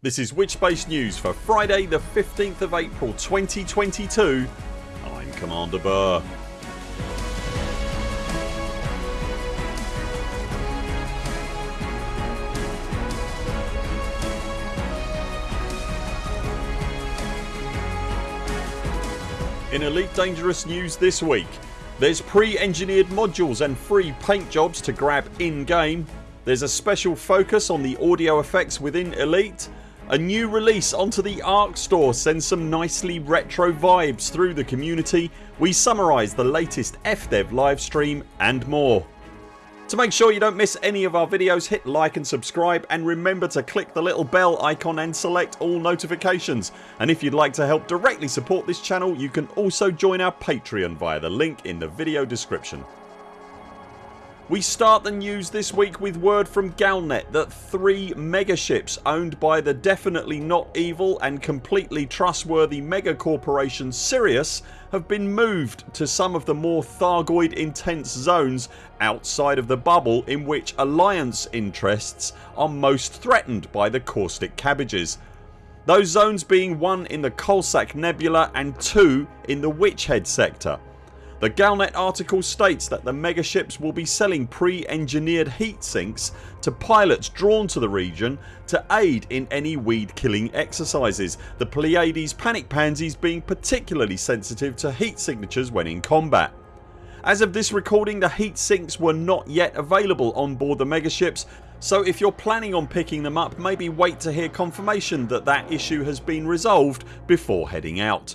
This is Witchbase News for Friday the 15th of April 2022 I'm Commander Buur. In Elite Dangerous news this week there's pre-engineered modules and free paint jobs to grab in game. There's a special focus on the audio effects within Elite. A new release onto the ARX store sends some nicely retro vibes through the community. We summarise the latest FDev livestream and more. To make sure you don't miss any of our videos hit like and subscribe and remember to click the little bell icon and select all notifications and if you'd like to help directly support this channel you can also join our Patreon via the link in the video description. We start the news this week with word from Galnet that three megaships owned by the definitely not evil and completely trustworthy mega corporation Sirius have been moved to some of the more Thargoid intense zones outside of the bubble in which Alliance interests are most threatened by the caustic cabbages. Those zones being one in the Coalsack Nebula and two in the Witchhead sector. The Galnet article states that the megaships will be selling pre-engineered heat sinks to pilots drawn to the region to aid in any weed killing exercises, the Pleiades panic pansies being particularly sensitive to heat signatures when in combat. As of this recording the heat sinks were not yet available on board the megaships so if you're planning on picking them up maybe wait to hear confirmation that that issue has been resolved before heading out.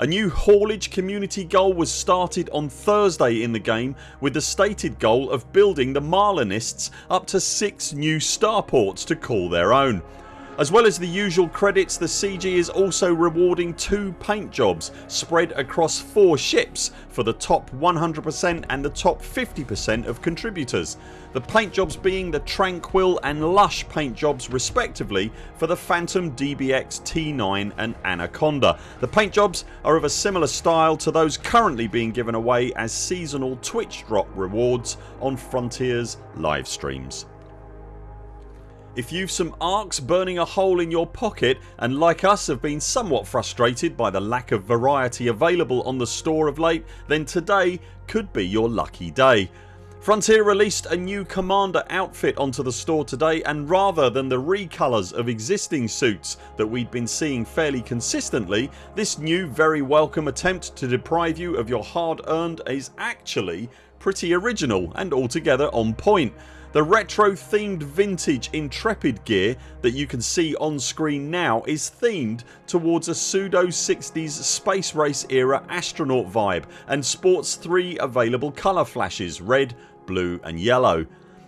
A new haulage community goal was started on Thursday in the game with the stated goal of building the Marlinists up to 6 new starports to call their own. As well as the usual credits the CG is also rewarding 2 paint jobs spread across 4 ships for the top 100% and the top 50% of contributors. The paint jobs being the Tranquil and Lush paint jobs respectively for the Phantom DBX T9 and Anaconda. The paint jobs are of a similar style to those currently being given away as seasonal Twitch drop rewards on Frontiers live streams. If you've some ARX burning a hole in your pocket and like us have been somewhat frustrated by the lack of variety available on the store of late then today could be your lucky day. Frontier released a new Commander outfit onto the store today and rather than the recolours of existing suits that we'd been seeing fairly consistently this new very welcome attempt to deprive you of your hard earned is actually pretty original and altogether on point. The retro themed vintage Intrepid gear that you can see on screen now is themed towards a pseudo 60s space race era astronaut vibe and sports 3 available colour flashes red, blue and yellow.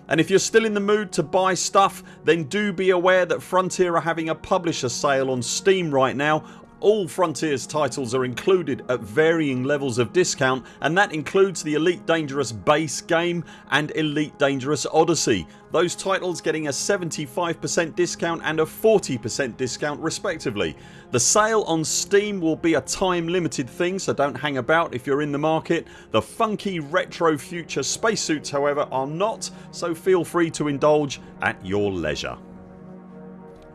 And if you're still in the mood to buy stuff then do be aware that Frontier are having a publisher sale on Steam right now all Frontiers titles are included at varying levels of discount and that includes the Elite Dangerous base game and Elite Dangerous Odyssey. Those titles getting a 75% discount and a 40% discount respectively. The sale on Steam will be a time limited thing so don't hang about if you're in the market. The funky retro future spacesuits however are not so feel free to indulge at your leisure.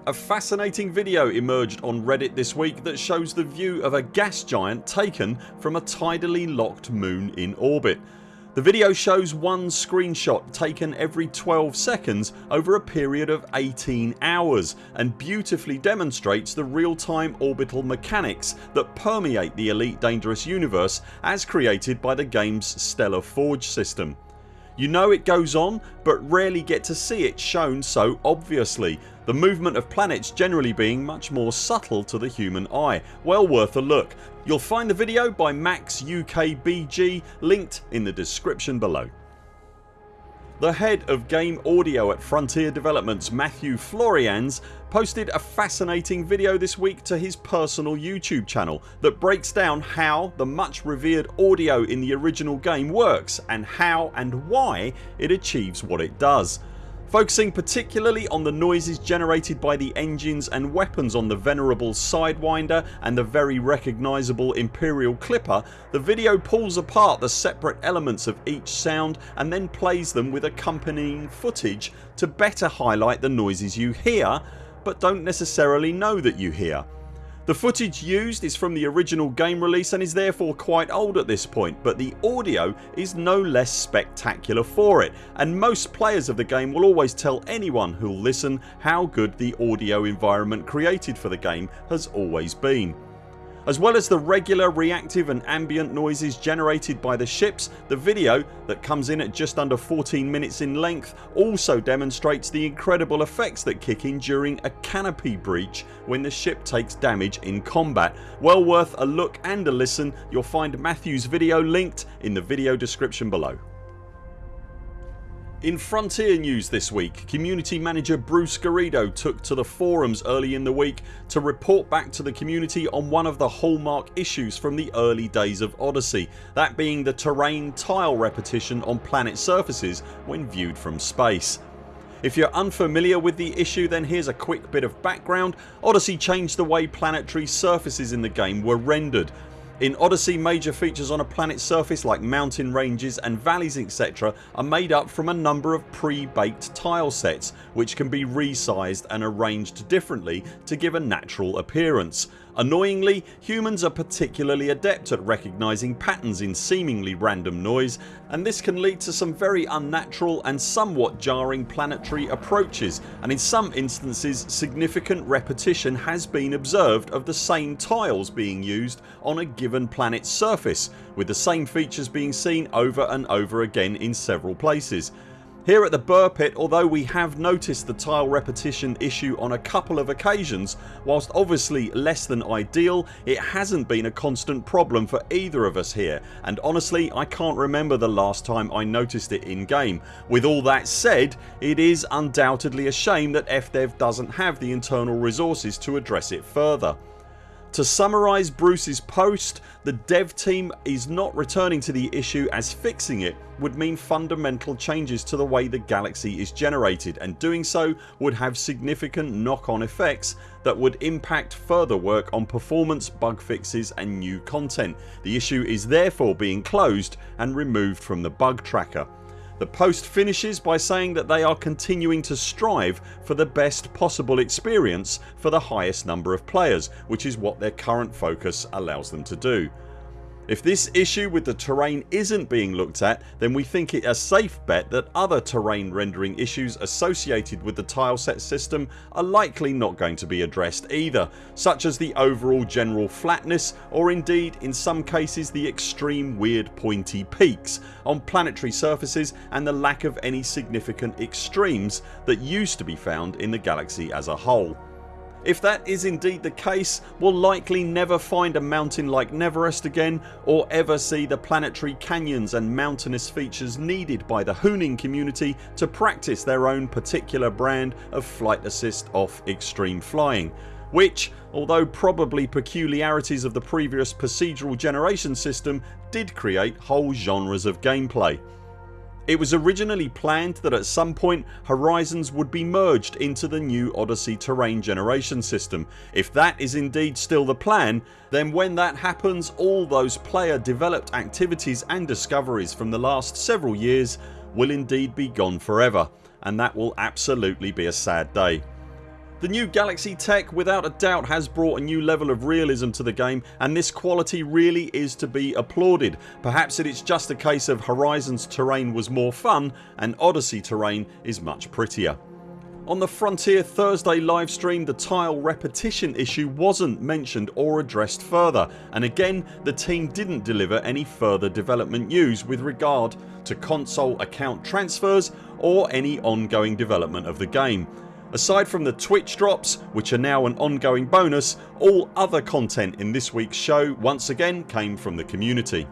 A fascinating video emerged on reddit this week that shows the view of a gas giant taken from a tidally locked moon in orbit. The video shows one screenshot taken every 12 seconds over a period of 18 hours and beautifully demonstrates the real time orbital mechanics that permeate the Elite Dangerous universe as created by the games Stellar Forge system. You know it goes on but rarely get to see it shown so obviously the movement of planets generally being much more subtle to the human eye. Well worth a look. You'll find the video by Max UKBG linked in the description below. The head of game audio at Frontier Developments Matthew Florianz posted a fascinating video this week to his personal YouTube channel that breaks down how the much revered audio in the original game works and how and why it achieves what it does. Focusing particularly on the noises generated by the engines and weapons on the venerable Sidewinder and the very recognisable Imperial Clipper the video pulls apart the separate elements of each sound and then plays them with accompanying footage to better highlight the noises you hear but don't necessarily know that you hear. The footage used is from the original game release and is therefore quite old at this point but the audio is no less spectacular for it and most players of the game will always tell anyone who'll listen how good the audio environment created for the game has always been. As well as the regular reactive and ambient noises generated by the ships the video that comes in at just under 14 minutes in length also demonstrates the incredible effects that kick in during a canopy breach when the ship takes damage in combat. Well worth a look and a listen. You'll find Matthew's video linked in the video description below. In Frontier news this week community manager Bruce Garrido took to the forums early in the week to report back to the community on one of the hallmark issues from the early days of Odyssey that being the terrain tile repetition on planet surfaces when viewed from space. If you're unfamiliar with the issue then here's a quick bit of background. Odyssey changed the way planetary surfaces in the game were rendered in Odyssey major features on a planet's surface like mountain ranges and valleys etc are made up from a number of pre-baked tile sets which can be resized and arranged differently to give a natural appearance. Annoyingly humans are particularly adept at recognising patterns in seemingly random noise and this can lead to some very unnatural and somewhat jarring planetary approaches and in some instances significant repetition has been observed of the same tiles being used on a given planets surface with the same features being seen over and over again in several places. Here at the Buur Pit although we have noticed the tile repetition issue on a couple of occasions whilst obviously less than ideal it hasn't been a constant problem for either of us here and honestly I can't remember the last time I noticed it in game. With all that said it is undoubtedly a shame that FDev doesn't have the internal resources to address it further. To summarise Bruce's post the dev team is not returning to the issue as fixing it would mean fundamental changes to the way the galaxy is generated and doing so would have significant knock on effects that would impact further work on performance, bug fixes and new content. The issue is therefore being closed and removed from the bug tracker. The post finishes by saying that they are continuing to strive for the best possible experience for the highest number of players which is what their current focus allows them to do. If this issue with the terrain isn't being looked at then we think it a safe bet that other terrain rendering issues associated with the tileset system are likely not going to be addressed either such as the overall general flatness or indeed in some cases the extreme weird pointy peaks on planetary surfaces and the lack of any significant extremes that used to be found in the galaxy as a whole. If that is indeed the case we'll likely never find a mountain like Neverest again or ever see the planetary canyons and mountainous features needed by the Hooning community to practice their own particular brand of flight assist off extreme flying which although probably peculiarities of the previous procedural generation system did create whole genres of gameplay. It was originally planned that at some point Horizons would be merged into the new Odyssey terrain generation system. If that is indeed still the plan then when that happens all those player developed activities and discoveries from the last several years will indeed be gone forever and that will absolutely be a sad day. The new Galaxy tech without a doubt has brought a new level of realism to the game and this quality really is to be applauded. Perhaps it is just a case of Horizons terrain was more fun and Odyssey terrain is much prettier. On the Frontier Thursday livestream the tile repetition issue wasn't mentioned or addressed further and again the team didn't deliver any further development news with regard to console account transfers or any ongoing development of the game. Aside from the Twitch drops which are now an ongoing bonus all other content in this weeks show once again came from the community.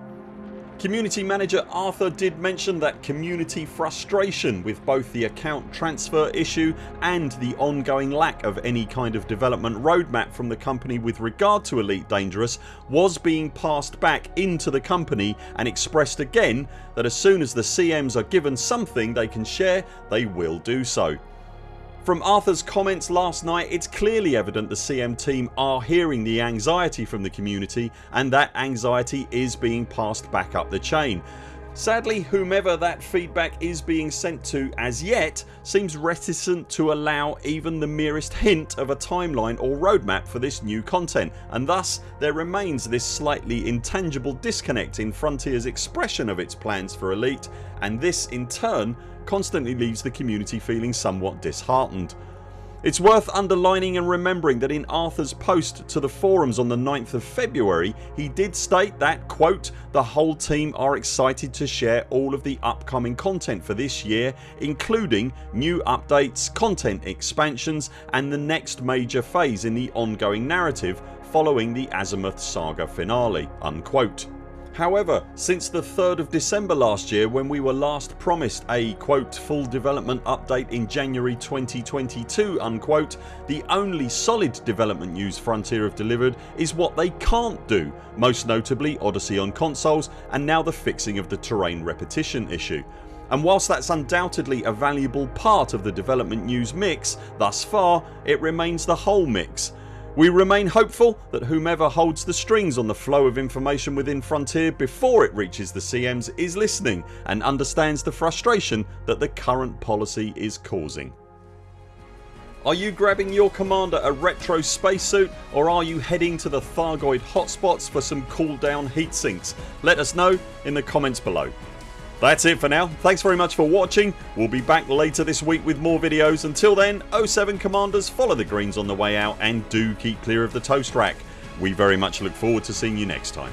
Community manager Arthur did mention that community frustration with both the account transfer issue and the ongoing lack of any kind of development roadmap from the company with regard to Elite Dangerous was being passed back into the company and expressed again that as soon as the CMs are given something they can share they will do so. From Arthurs comments last night it's clearly evident the CM team are hearing the anxiety from the community and that anxiety is being passed back up the chain. Sadly whomever that feedback is being sent to as yet seems reticent to allow even the merest hint of a timeline or roadmap for this new content and thus there remains this slightly intangible disconnect in Frontiers expression of its plans for Elite and this in turn constantly leaves the community feeling somewhat disheartened. It's worth underlining and remembering that in Arthur's post to the forums on the 9th of February he did state that quote, the whole team are excited to share all of the upcoming content for this year including new updates, content expansions and the next major phase in the ongoing narrative following the Azimuth Saga finale unquote. However since the 3rd of December last year when we were last promised a quote, full development update in January 2022 unquote, the only solid development news Frontier have delivered is what they can't do most notably Odyssey on consoles and now the fixing of the terrain repetition issue. And whilst that's undoubtedly a valuable part of the development news mix thus far it remains the whole mix we remain hopeful that whomever holds the strings on the flow of information within Frontier before it reaches the CMs is listening and understands the frustration that the current policy is causing. Are you grabbing your commander a retro spacesuit or are you heading to the Thargoid hotspots for some cool down heat sinks? Let us know in the comments below. That's it for now. Thanks very much for watching. We'll be back later this week with more videos. Until then 0 7 CMDRs follow the greens on the way out and do keep clear of the toast rack. We very much look forward to seeing you next time.